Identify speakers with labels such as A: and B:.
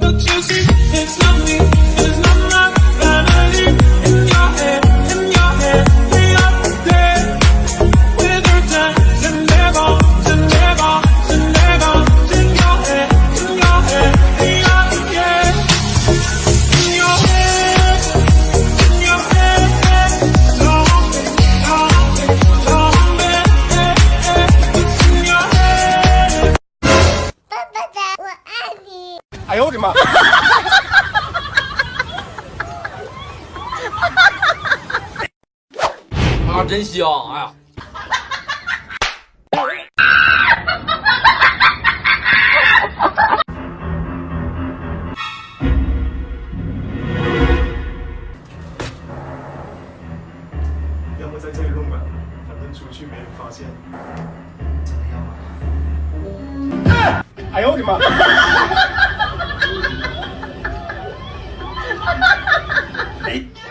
A: But you see, it's not me,
B: 哎呦我的妈！
C: 啊，真香！哎呀，
D: 要不在这里录吧，反正出去没人发现。
B: 哎呦我的妈！めっちゃ。